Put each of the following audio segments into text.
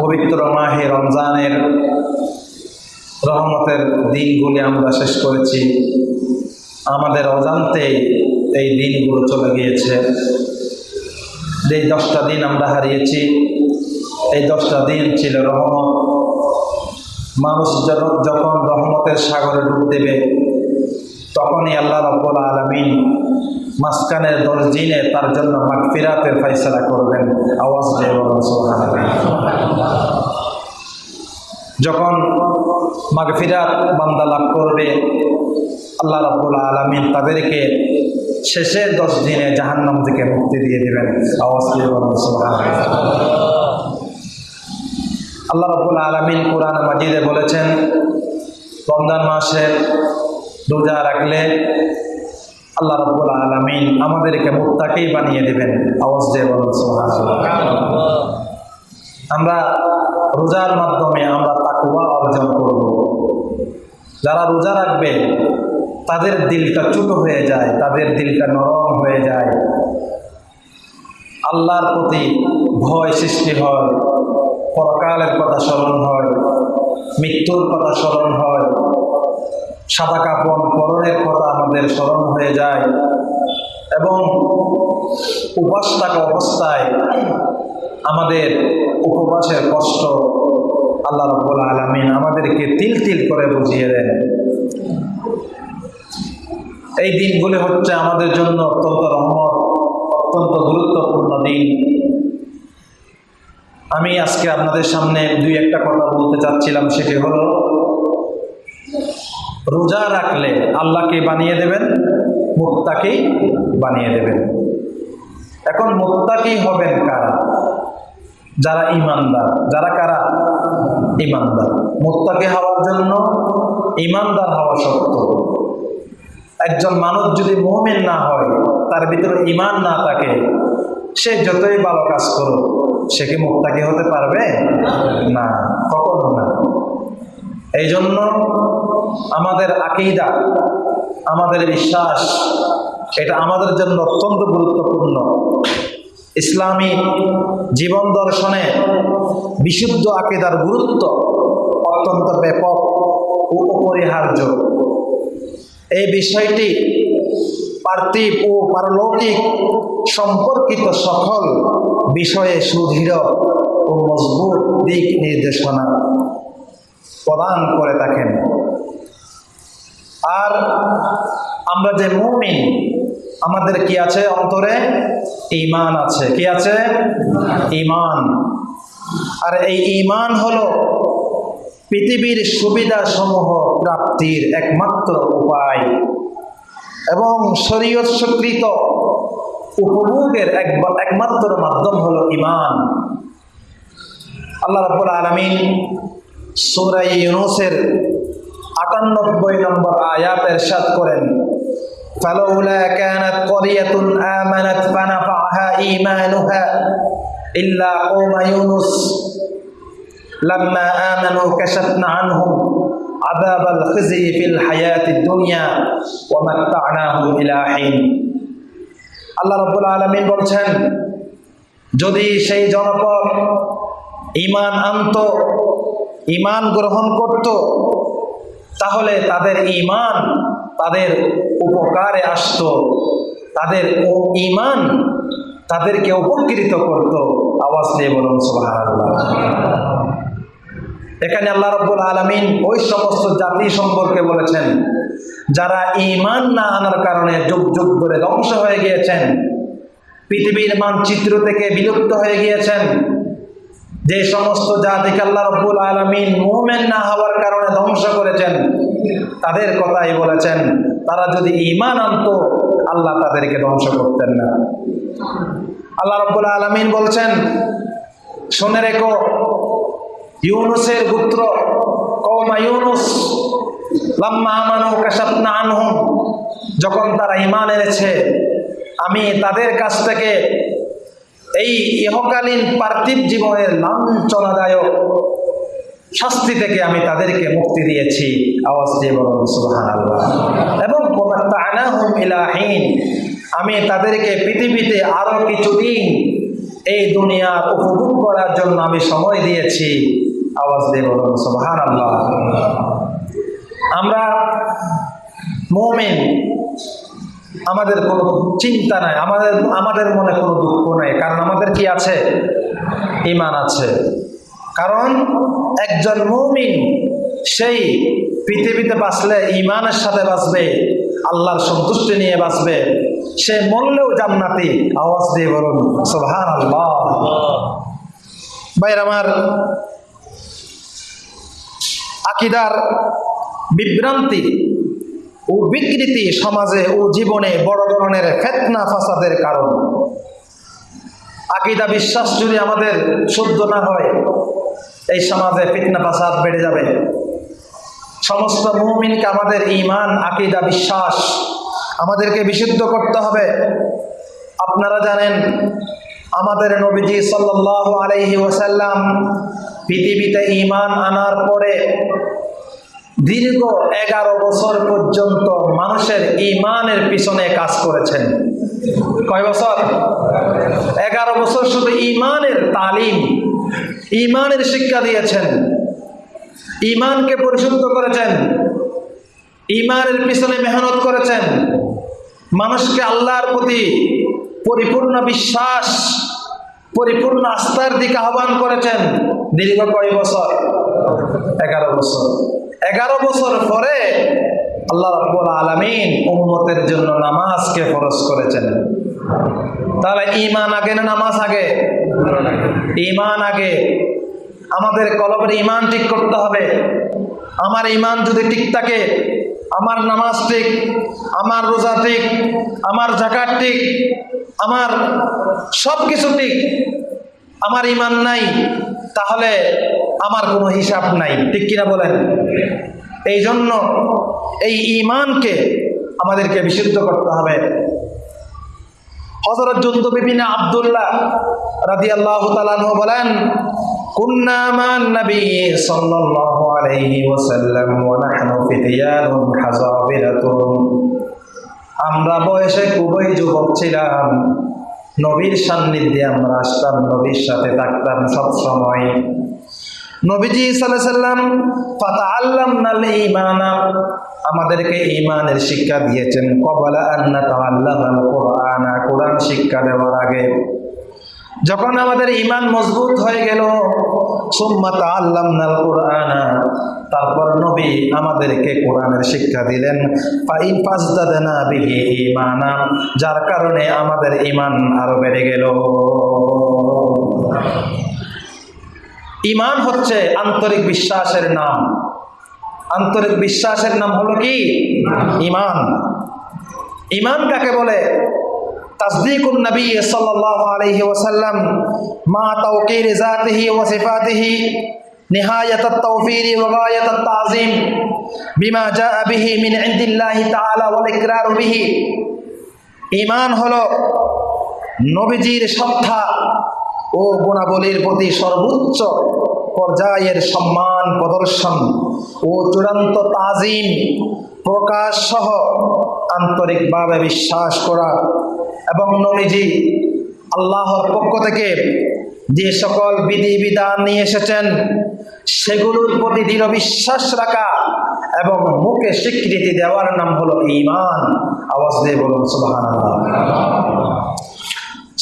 পবিত্র মাহে রমজানের রহমতের দিনগুলি আমরা শেষ করেছি। আমাদের অজান্তে এই দিনগুলো চলে গিয়েছে। যে দশটা দিন আমরা হারিয়েছি, এই দশটা দিন ছিল রহমত। মানুষ যখন রহমতের সাগরে ডুব দেবে, তখনই আল্লাহ রব্বুল আলমিন মাঝখানের দশ দিনে তার জন্য মাগফিরাতের ফাইসলা করবেন। আওয়াজ সুবহানাল্লাহ। যখন মাগফিরাত বান্দা লাভ করবে আল্লাহ রব্বুল আলমিন তাদেরকে শেষের দশ দিনে জাহান্নাম থেকে মুক্তি দিয়ে দেবেন। আল্লাহ রব্বুল আলমিন কোরআন মাজিদে বলেছেন রমজান মাসের রোজা রাখলে আল্লাহ রব্বুল আলমিন আমাদেরকে মুক্তাকেই বানিয়ে দেবেন। আওয়াজ দিয়ে বলুন আমরা রোজার মাধ্যমে আমরা তাকুয়া অর্জন করব। যারা রোজা রাখবে, তাদের দিলটা ছোট হয়ে যায়, তাদের দিলটা নরম হয়ে যায়। আল্লাহর প্রতি ভয় সৃষ্টি হয়, পরকালের কথা স্মরণ হয়, মৃত্যুর কথা স্মরণ হয়, সাদা কাপড় পরনের কথা আমাদের স্মরণ হয়ে যায় এবং উপাস থাকা অবস্থায় আমাদের উপবাসের কষ্ট আল্লাহ রব্বুল আলমিন আমাদেরকে তিল তিল করে বুঝিয়ে দেন। এই দিনগুলি হচ্ছে আমাদের জন্য অত্যন্ত রহমত, অত্যন্ত গুরুত্বপূর্ণ দিন। আমি আজকে আপনাদের সামনে দুই একটা কথা বলতে চাচ্ছিলাম, সেটি হলো, রোজা রাখলে আল্লাহকে বানিয়ে দেবেন মুক্তাকেই বানিয়ে দেবেন। এখন মুক্তাকি হবেন কারা? যারা ইমানদার, যারা কারা? ইমানদার। মুক্তাকি হওয়ার জন্য ইমানদার হওয়া শক্ত একজন মানুষ যদি মোমেন না হয়, তার ভিতরে ইমান না থাকে, সে যতই ভালো কাজ করুক, সে কি মুক্তাকি হতে পারবে? না, কখনো না। এই জন্য আমাদের আকিদা, আমাদের বিশ্বাস, এটা আমাদের জন্য অত্যন্ত গুরুত্বপূর্ণ। ইসলামী জীবন দর্শনে বিশুদ্ধ আকিদার গুরুত্ব অত্যন্ত ব্যাপক ও অপরিহার্য। এই বিষয়টি পার্থিব ও পারলৌকিক সম্পর্কিত সকল বিষয়ে সুদৃঢ় ও মজবুত দিক নির্দেশনা প্রদান করে থাকেন। আর আমরা যে মুমিন আমাদের কি আছে অন্তরে? ইমান আছে। কি আছে? ইমান আর এই ইমান হলো পৃথিবীর সুবিধা সমূহ প্রাপ্তির একমাত্র উপায়। এবং শরীয়ত স্বীকৃত উপভোগের এক- একমাত্র মাধ্যম হলো ইমান আল্লাহ রাব্বুল আলামিন সূরা ইউনুসের আটানব্বই নম্বর আয়াত ইরশাদ করেন فلولا كانت قرية آمنت فنفعها إيمانها إلا قوم يونس لما آمنوا كشفنا عنهم عذاب الخزي في الحياة الدنيا ومتعناهم إلى حين আল্লাহ রব্বুল আলমিন বলছেন যদি সেই জনপদ ইমান আনত ইমান গ্রহণ করত তাহলে তাদের ইমান তাদের উপকারে আসত, তাদের ও ইমান তাদেরকে উপকৃত করত। আওয়াজ দিয়ে বলুন এখানে আল্লাহ রব্বুল আলমিন ওই সমস্ত জাতি সম্পর্কে বলেছেন, যারা ইমান না আনার কারণে যুগ যুগ ধরে ধ্বংস হয়ে গিয়েছেন, পৃথিবীর মানচিত্র থেকে বিলুপ্ত হয়ে গিয়েছেন যে সমস্ত জাতিকে আল্লাহ রব্বুল আলমিন মুমেন না হওয়ার কারণে ধ্বংস করেছেন, তাদের কথাই বলেছেন, তারা যদি ইমান আনত, আল্লাহ তাদেরকে ধ্বংস করতেন না। আল্লাহ রব্বুল আলমিন বলছেন, শুনে রেখো, ইউনুসের পুত্র কৌমা ইউনুস যখন তারা ইমান এনেছে, আমি তাদের কাছ থেকে এই ইহকালীন পার্থিব জীবনের লাঞ্ছনাদায়ক শাস্তি থেকে আমি তাদেরকে মুক্তি দিয়েছি। আওয়াজ দিয়ে বলুন, সুবহানাল্লাহ। এবং ওয়ামাত্তা'নাহুম ইলা আমি তাদেরকে পৃথিবীতে আরও কিছুদিন এই দুনিয়া উপভোগ করার জন্য আমি সময় দিয়েছি। আওয়াজ দিয়ে বলুন সুবহান আল্লাহ আমরা মোমেন আমাদের কোনো চিন্তা নাই, আমাদের আমাদের মনে কোনো দুঃখ নাই, কারণ আমাদের কি আছে? ইমান আছে। কারণ একজন মৌমিন, সেই পৃথিবীতে বাঁচলে ইমানের সাথে বাঁচবে, আল্লাহর সন্তুষ্টি নিয়ে বাঁচবে, সে মরলেও জান্নাতি, আওয়াজ দিয়ে বলুন সোহান ভাইয়ের আমার আকিদার বিভ্রান্তি ও বিকৃতি সমাজে ও জীবনে বড় ধরনের ফেতনা ফাসাদের কারণ। আকিদা বিশ্বাস যদি আমাদের শুদ্ধ না হয়, এই সমাজে ফিতনা ফাসাদ বেড়ে যাবে। সমস্ত মুমিনকে আমাদের ইমান আকিদা, বিশ্বাস আমাদেরকে বিশুদ্ধ করতে হবে। আপনারা জানেন, আমাদের নবীজি সাল্লাল্লাহু আলাইহি ওয়াসাল্লাম পৃথিবীতে ইমান আনার পরে দীর্ঘ এগারো বছর পর্যন্ত মানুষের ইমানের পিছনে কাজ করেছেন। কয় বছর? এগারো বছর শুধু ইমানের তালিম, ইমানের শিক্ষা দিয়েছেন, ইমানকে পরিশুদ্ধ করেছেন, ইমানের পিছনে মেহনত করেছেন। মানুষকে আল্লাহর প্রতি পরিপূর্ণ বিশ্বাস, পরিপূর্ণ আস্থার দিকে আহ্বান করেছেন দীর্ঘ কয় বছর? এগারো বছর। এগারো বছর পরে আল্লাহ রাব্বুল আলামিন উম্মতের জন্য নামাজকে ফরজ করেছেন। তাহলে ইমান আগে না নামাজ আগে? ইমান আগে। আমাদের কলবের ইমান ঠিক করতে হবে। আমার ইমান যদি ঠিক থাকে, আমার নামাজ ঠিক, আমার রোজা ঠিক, আমার জাকাত ঠিক, আমার সব কিছু ঠিক, আমার ইমান নাই তাহলে আমার কোনো হিসাব নাই, ঠিক কিনা বলেন? এই জন্য এই ইমানকে আমাদেরকে বিশুদ্ধ করতে হবে। হজরত জন্তুবিবিন আবদুল্লাহ রাজি আল্লাহ বলেন কুন্নামান আমরা বয়সে খুবই যুবক ছিলাম। নবীর সান্নিধ্যে আমরা আসতাম, নবীর সাথে থাকতাম সবসময় নবীজি সাল্লাম ফাতা আল্লাম নাল ইমান আমাদেরকে ইমানের শিক্ষা দিয়েছেন। কবলা আন্না কোরআন কোরআনা কোরআন শিক্ষা দেওয়ার আগে। যখন আমাদের ইমান মজবুত হয়ে গেল সুম্মাত আল্লাম নাল কোরআনা তারপর নবী আমাদেরকে কোরআনের শিক্ষা দিলেন ফাইন ফাজদাদানা বিহি ইমানা যার কারণে আমাদের ইমান আরও বেড়ে গেল। ইমান হচ্ছে আন্তরিক বিশ্বাসের নাম। আন্তরিক বিশ্বাসের নাম হলো কি? ইমান ইমান কাকে বলে? তাসদিকুন নবী সাল্লাল্লাহু আলাইহি ওয়াসাল্লাম মা তাওকির জাতিহি ওয়া সিফাতিহি নিহায়াত التوفير وغاية التعظيم بما جاء به من عند الله تعالى والإقرار به ইমান হলো নবীজির সত্তা ও গুণাবলীর প্রতি সর্বোচ্চ পর্যায়ের সম্মান প্রদর্শন ও চূড়ান্ত তাজিম প্রকাশ সহ আন্তরিকভাবে বিশ্বাস করা এবং নবীজি আল্লাহর পক্ষ থেকে যে সকল বিধি বিধান নিয়ে এসেছেন, সেগুলোর প্রতি দৃঢ় বিশ্বাস রাখা এবং মুখে স্বীকৃতি দেওয়ার নাম হলো ইমান আওয়াজ দিয়ে বলুন, সুবহানাল্লাহ।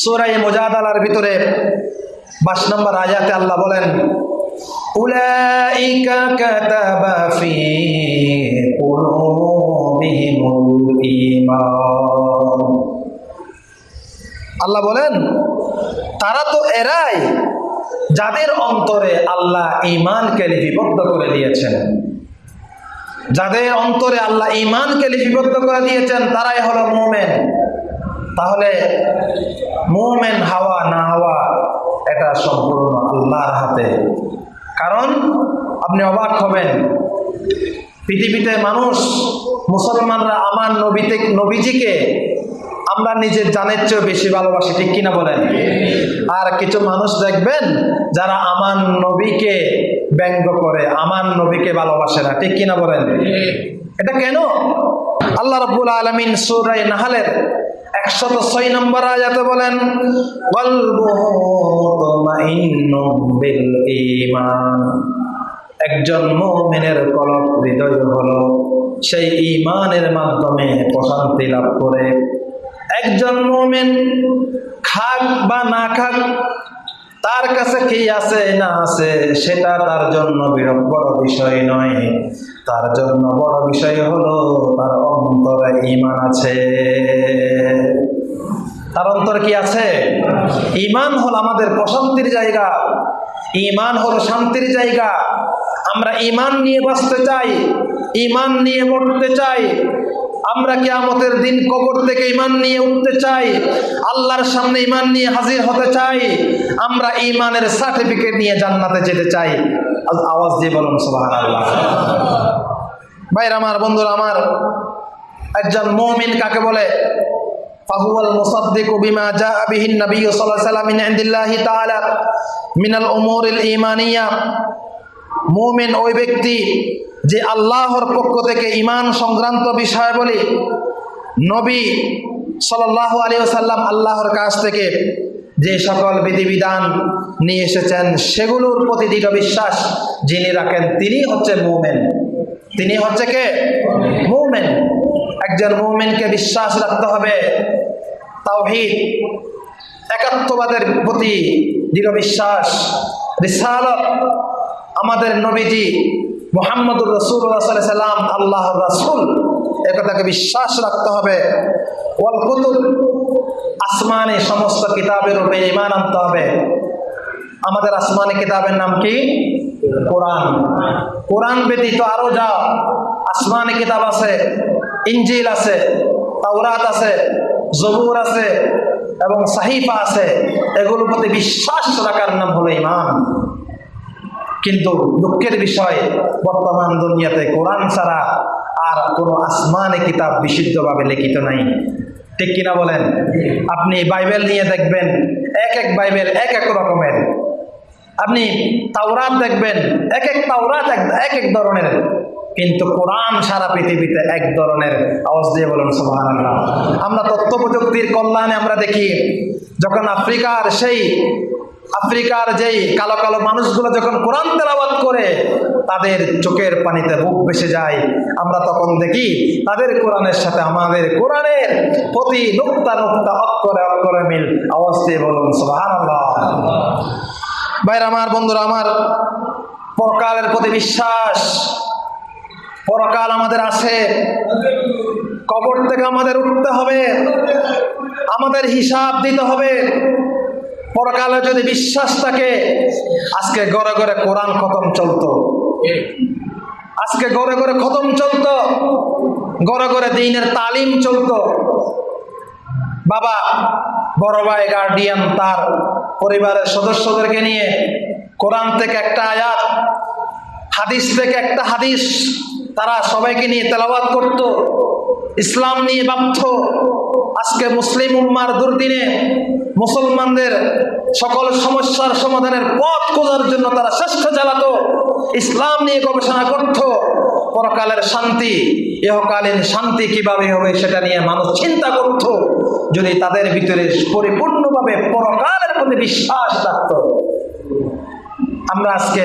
সুরাই মুজাদালার ভিতরে বাস নম্বর আয়াতে আল্লাহ বলেন, উলাইকা ফি আল্লাহ বলেন, তারা তো এরাই যাদের অন্তরে আল্লাহ ইমানকে লিপিবদ্ধ করে দিয়েছেন। যাদের অন্তরে আল্লাহ ইমানকে লিপিবদ্ধ করে দিয়েছেন, তারাই হলো মোমেন। তাহলে মোমেন হাওয়া, না হাওয়া, এটা সম্পূর্ণ আল্লাহর হাতে। কারণ আপনি অবাক হবেন পৃথিবীতে মানুষ, মুসলমানরা আমার নবীতে, নবীজিকে আমরা নিজের জানের চেয়েও বেশি ভালোবাসি, ঠিক কিনা বলেন? আর কিছু মানুষ দেখবেন, যারা আমার নবীকে ব্যঙ্গ করে, আমার নবীকে ভালোবাসে না, ঠিক কিনা বলেন? এটা কেন? আল্লাহ রাব্বুল আলামিন সূরা নাহলের 106 নম্বর আয়াতে বলেন ঈমান। একজন মুমিনের কলব হৃদয় হলো, সেই ইমানের মাধ্যমে প্রশান্তি লাভ করে। একজন মুমিন খাক বা না খাক, তার কাছে কি আছে না আছে, সেটা তার জন্য বড় বিষয় নয়। তার জন্য বড় বিষয় হলো, তার অন্তরে ইমান আছে। তার অন্তর কি আছে? ইমান হল আমাদের প্রশান্তির জায়গা। ইমান হলো শান্তির জায়গা। আমরা ইমান নিয়ে বাঁচতে চাই, ইমান নিয়ে মরতে চাই। আমরা কিয়ামতের দিন কবর থেকে ইমান নিয়ে উঠতে চাই, আল্লাহর সামনে ইমান নিয়ে হাজির হতে চাই। আমরা ইমানের সার্টিফিকেট নিয়ে জান্নাতে যেতে চাই। আওয়াজ দিয়ে বলুন, সুবহানাল্লাহ। ভাইরা আমার, বন্ধুরা আমার, একজন মুমিন কাকে বলে? ফাহুয়াল মুসাদ্দিকু বিমা জাআ বিহি নবী সাল্লাল্লাহু আলাইহি ওয়াসাল্লাম মিন ইনদিল্লাহি তাআলা মিনাল উমুরিল ঈমানিয়া মুমিন ওই ব্যক্তি যে আল্লাহর পক্ষ থেকে ইমান সংক্রান্ত বিষয় বলি নবী সাল্লাল্লাহু আলাইহি ওয়াসাল্লাম আল্লাহর কাছ থেকে যে সকল বিধিবিধান নিয়ে এসেছেন, সেগুলোর প্রতি দৃঢ় বিশ্বাস যিনি রাখেন, তিনি হচ্ছে মুমেন। তিনি হচ্ছে কে? মুমেন। একজন মুমেনকে বিশ্বাস রাখতে হবে। তাওহীদ, একাত্মবাদের প্রতি দৃঢ় বিশ্বাস, রিসালত আমাদের নবীজি মোহাম্মদুর রসুল্লাহ সাল্লাম আল্লাহ রাসুল একথাকে বিশ্বাস রাখতে হবে। ওয়াল আসমানে সমস্ত কিতাবের উপরে ইমান আনতে হবে। আমাদের আসমানি কিতাবের নাম কি? কোরআন কোরআন ব্যতীত আরও যা আসমানি কিতাব আছে ইঞ্জিল আছে, তাওরাত আছে, জবুর আছে এবং সাহিফা আছে, এগুলোর প্রতি বিশ্বাস রাখার নাম হলো ইমান কিন্তু দুঃখের বিষয়, বর্তমান দুনিয়াতে কোরআন ছাড়া আর কোনো আসমানে কিতাব বিশুদ্ধভাবে লিখিত নাই। ঠিক কিনা বলেন? আপনি বাইবেল নিয়ে দেখবেন, এক এক বাইবেল এক এক রকমের। আপনি তাওরাত দেখবেন এক এক তাওরাত এক এক ধরনের। কিন্তু কোরআন সারা পৃথিবীতে এক ধরনের। আওয়াজ দিয়ে বলেন, সুবহানাল্লাহ। আমরা তথ্য প্রযুক্তির কল্যাণে আমরা দেখি, যখন আফ্রিকার সেই, আফ্রিকার যেই কালো কালো মানুষগুলো যখন কোরআন তেলাওয়াত করে, তাদের চোখের পানিতে বুক ভেসে যায়। আমরা তখন দেখি, তাদের কোরআনের সাথে আমাদের কোরআনের প্রতি নুক্তা নুক্তা, অক্ষরে অক্ষরে মিল। আওয়াজ দিয়ে বলুন, সুবহানাল্লাহ। ভাইরা আমার বন্ধুরা, আমার পরকালের প্রতি বিশ্বাস। পরকাল আমাদের আছে। কবর থেকে আমাদের উঠতে হবে। আমাদের হিসাব দিতে হবে। পরকালে যদি বিশ্বাস থাকে, আজকে ঘরে ঘরে কোরআন খতম চলতো। আজকে ঘরে ঘরে খতম চলতো। ঘরে ঘরে দিনের তালিম চলতো। বাবা, বড় ভাই গার্ডিয়ান তার পরিবারের সদস্যদেরকে নিয়ে কোরআন থেকে একটা আয়াত, হাদিস থেকে একটা হাদিস তারা সবাইকে নিয়ে তেলাবাদ করত, ইসলাম নিয়ে ভাবত। আজকে মুসলিম উম্মার দুর্দিনে মুসলমানদের সকল সমস্যার সমাধানের পথ খোঁজার জন্য তারা চেষ্টা চালাতো। ইসলাম নিয়ে গবেষণা করত। পরকালের শান্তি, ইহকালীন শান্তি কীভাবে হবে সেটা নিয়ে মানুষ চিন্তা করত। যদি তাদের ভিতরে পরিপূর্ণভাবে পরকালের প্রতি বিশ্বাস রাখত। আমরা আজকে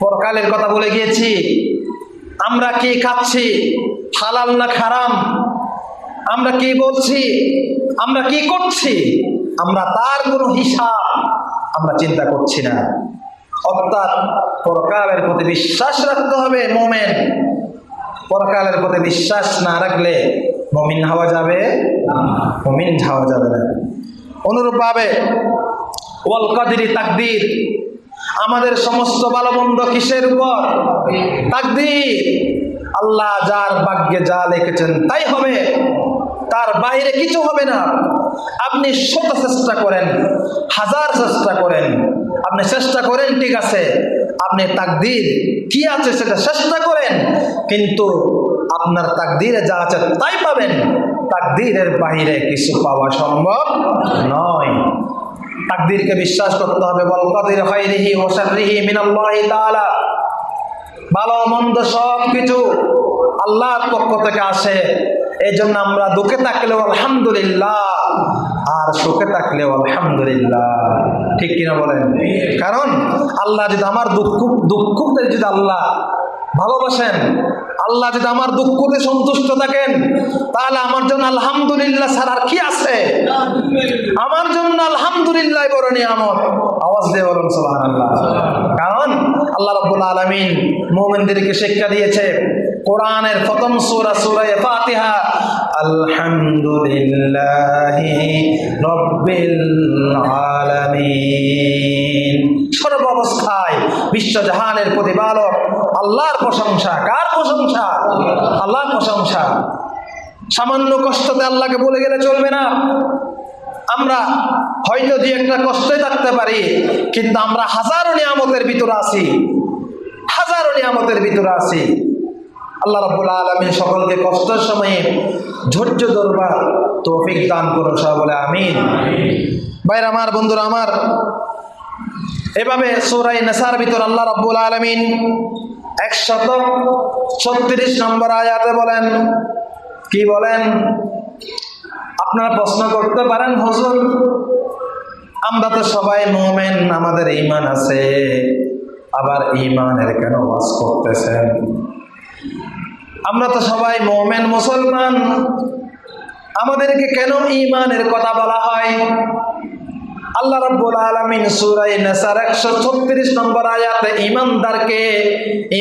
পরকালের কথা বলে গিয়েছি। আমরা কি খাচ্ছি? হালাল না খারাম? আমরা কি বলছি? আমরা কি করছি? আমরা তার কোনো হিসাব আমরা চিন্তা করছি না। অর্থাৎ পরকালের প্রতি বিশ্বাস রাখতে হবে মোমেন। পরকালের প্রতি বিশ্বাস না রাখলে মমিন হওয়া যাবে মমিন হওয়া যাবে না। অনুরূপভাবে ওয়াল কাদিরি তাকদির, আমাদের সমস্ত মন্দ কিসের উপর? তাকদির। আল্লাহ যার ভাগ্যে যা লিখেছেন তাই হবে। তার বাইরে কিছু হবে না। আপনি শত চেষ্টা করেন, হাজার চেষ্টা করেন, আপনি চেষ্টা করেন, ঠিক আছে। আপনি তাকদির কি আছে সেটা চেষ্টা করেন, কিন্তু আপনার তাকদিরে যা আছে তাই পাবেন। তাকদিরের বাইরে কিছু পাওয়া সম্ভব নয়। তাকদিরকে বিশ্বাস করতে হবে, বল কাদির খাইরিহি ওয়া শাররিহি মিনাল্লাহি তাআলা। ভালো মন্দ সব কিছু আল্লাহর পক্ষ থেকে আসে। এই জন্য আমরা দুঃখে থাকলেও আলহামদুলিল্লাহ আর সুখে থাকলেও আলহামদুলিল্লাহ। ঠিক কিনা বলেন? কারণ আল্লাহ যদি আমার দুঃখ দুঃখতে যদি আল্লাহ ভালোবাসেন, আল্লাহ যদি আমার দুঃখতে সন্তুষ্ট থাকেন, তাহলে আমার জন্য আলহামদুলিল্লাহ ছাড়া আর কি আছে? আমার জন্য আলহামদুলিল্লাহ বড় নিয়ামত। আওয়াজ দিয়ে বলুন, সুবহানাল্লাহ। কারণ আল্লাহ রাব্বুল আলমিন মুমিনদেরকে শিক্ষা দিয়েছে। কোরআনের প্রথম সূরা সূরা ফাতিহা, আলহামদুলিল্লাহি রাব্বিল আলামিন। সর্বাবস্থায় বিশ্বজাহানের প্রতিপালক, আল্লাহর প্রশংসা, কার প্রশংসা? আল্লাহর প্রশংসা। সামান্য কষ্টতে আল্লাহকে বলে গেলে চলবে না। আমরা হয়তো দুই একটা কষ্টে থাকতে পারি, কিন্তু আমরা হাজারো নিয়ামতের ভিতরে আছি। হাজারো নিয়ামতের ভিতরে আছি। আল্লাহ রাব্বুল আলামিন সকলকে কষ্টের সময়ে ধৈর্য ধরবার তৌফিক দান করুন সব বলে আমিন। ভাইরা আমার, বন্ধুরা আমার, এভাবে সূরা নেসার ভিতর আল্লাহ রাব্বুল আলামিন একশত ছত্রিশ নম্বর আয়াতে বলেন, কি বলেন? আপনারা প্রশ্ন করতে পারেন, হুজুর, আমরা তো সবাই মোমেন, আমাদের ইমান আছে, আবার ইমানের কেন বাস করতেছেন? আমরা তো সবাই মোমেন, মুসলমান, আমাদেরকে কেন ইমানের কথা বলা হয়? আল্লাহ রাব্বুল আলামিন সূরা নিসার 136 নম্বর আয়াতে ঈমানদারকে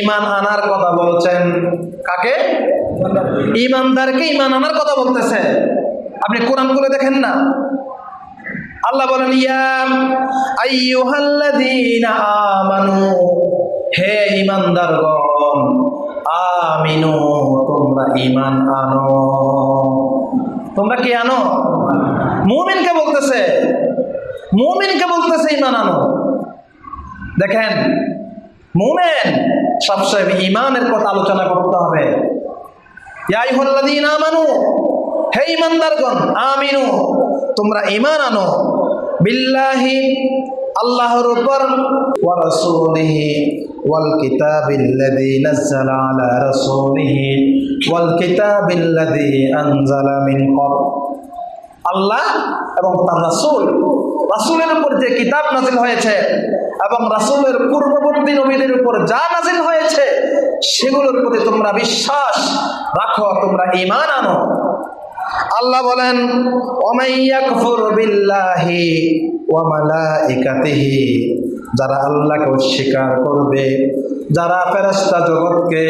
ঈমান আনার কথা বলছেন। কাকে? ঈমানদারকে ঈমান আনার কথা বলতেছে আপনি কোরআন খুলে দেখেন না? আল্লাহ বলেন, ইয়া আইয়ুহাল্লাযীনা আমানু, হে ঈমানদারগণ, আমিনু, তোমরা ঈমান আনো। তোমরা কি আনো? মুমিনকে বলতেছে মুমিনকে বলতেছে ঈমান আনো। দেখেন, মুমেন সবসময় ঈমানের কথা আলোচনা করতে হবে। ইয়া আইয়ুহাল্লাযীনা আমানু হে ইমানদারগণ, আমিনু, তোমরা ইমান আনো। বিল্লাহি, আল্লাহর উপর, ওয়া রাসূলিহি, ওয়াল কিতাবিল্লাযী নাযালা আলা রাসূলিহি, ওয়াল কিতাবিল্লাযী আনজালা মিন ক্বাবল আল্লাহ এবং তার রাসূল। রাসূলের উপর যে কিতাব নাজিল হয়েছে এবং রাসূলের পূর্ববর্তী নবীদের উপর যা নাজিল হয়েছে, সেগুলোর প্রতি তোমরা বিশ্বাস রাখো, তোমরা ঈমান আনো। আল্লাহ বলেন যারা আল্লাহকে অস্বীকার করবে, যারা ফেরাস্তা জগৎকে,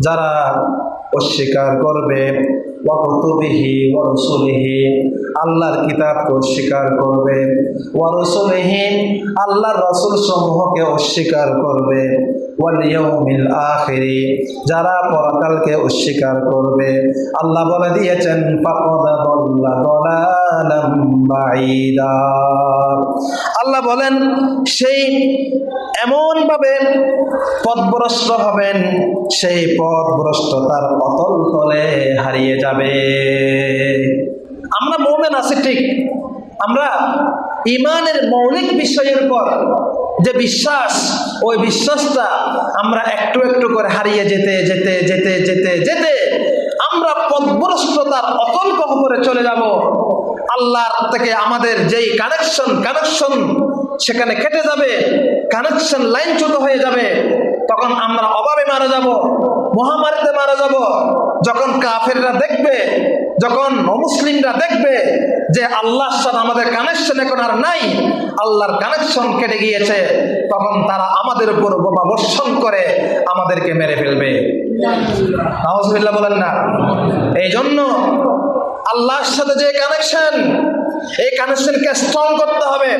যারা অস্বীকার করবে, ওয়া কুতুবিহি ওয়া আল্লাহর কিতাবকে অস্বীকার করবে, ওয়া রসুলিহি আল্লাহর রাসূল সমূহকে অস্বীকার করবে। যারা পরকালকে অস্বীকার করবে। আল্লাহ বলে দিয়েছেন আল্লাহ বলেন, সেই এমন ভাবে পথভ্রষ্ট হবেন, সেই পথভ্রষ্টতার অতল তলে হারিয়ে যাবে। আমরা মোমেন আছি ঠিক। আমরা ইমানের মৌলিক বিষয়ের পর যে বিশ্বাস, ওই বিশ্বাসটা আমরা একটু একটু করে হারিয়ে যেতে যেতে যেতে যেতে যেতে আমরা পথভ্রষ্টতার অতল করে চলে যাব। আল্লাহর থেকে আমাদের যেই কানেকশন কানেকশন সেখানে কেটে যাবে কানেকশন লাইনচ্যুত হয়ে যাবে, তখন আমরা অভাবে মারা যাব। মহামারীতে মারা যাব। যখন কাফেররা দেখবে, যখন অমুসলিমরা দেখবে যে আল্লাহর সাথে আমাদের কানেকশন এখন আর নাই, আল্লাহর কানেকশন কেটে গিয়েছে, তখন তারা আমাদের উপর বোমা বর্ষণ করে আমাদেরকে মেরে ফেলবে। বলেন না। এই জন্য আল্লাহর সাথে যে কানেকশন এই কানেকশনকে স্ট্রং করতে হবে।